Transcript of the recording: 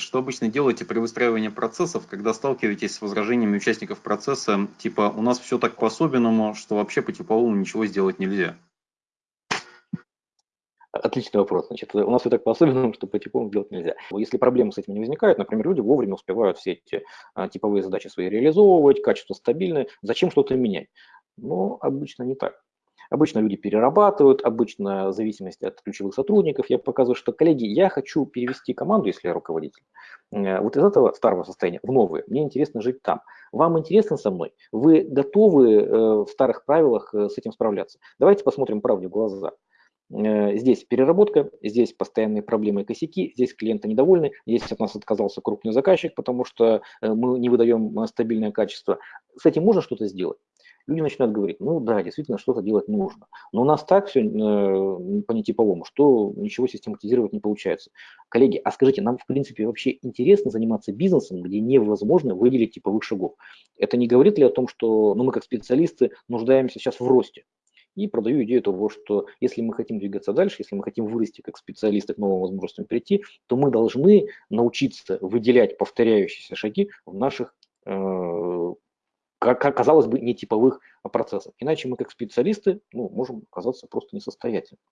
Что обычно делаете при выстраивании процессов, когда сталкиваетесь с возражениями участников процесса, типа «у нас все так по-особенному, что вообще по типовому ничего сделать нельзя»? Отличный вопрос. Значит, у нас все так по-особенному, что по типовому делать нельзя. Если проблемы с этим не возникают, например, люди вовремя успевают все эти а, типовые задачи свои реализовывать, качество стабильное, зачем что-то менять? Ну, обычно не так. Обычно люди перерабатывают, обычно в зависимости от ключевых сотрудников. Я показываю, что, коллеги, я хочу перевести команду, если я руководитель, э, вот из этого старого состояния в новое. Мне интересно жить там. Вам интересно со мной? Вы готовы э, в старых правилах э, с этим справляться? Давайте посмотрим правде в глаза. Здесь переработка, здесь постоянные проблемы и косяки, здесь клиенты недовольны, здесь от нас отказался крупный заказчик, потому что мы не выдаем стабильное качество. С этим можно что-то сделать? люди начинают говорить, ну да, действительно, что-то делать нужно. Но у нас так все э, по нетиповому, что ничего систематизировать не получается. Коллеги, а скажите, нам в принципе вообще интересно заниматься бизнесом, где невозможно выделить типовых шагов? Это не говорит ли о том, что ну, мы как специалисты нуждаемся сейчас в росте? И продаю идею того, что если мы хотим двигаться дальше, если мы хотим вырасти как специалисты к новым возможностям прийти, то мы должны научиться выделять повторяющиеся шаги в наших э, казалось бы, нетиповых процессов. Иначе мы как специалисты ну, можем оказаться просто несостоятельными.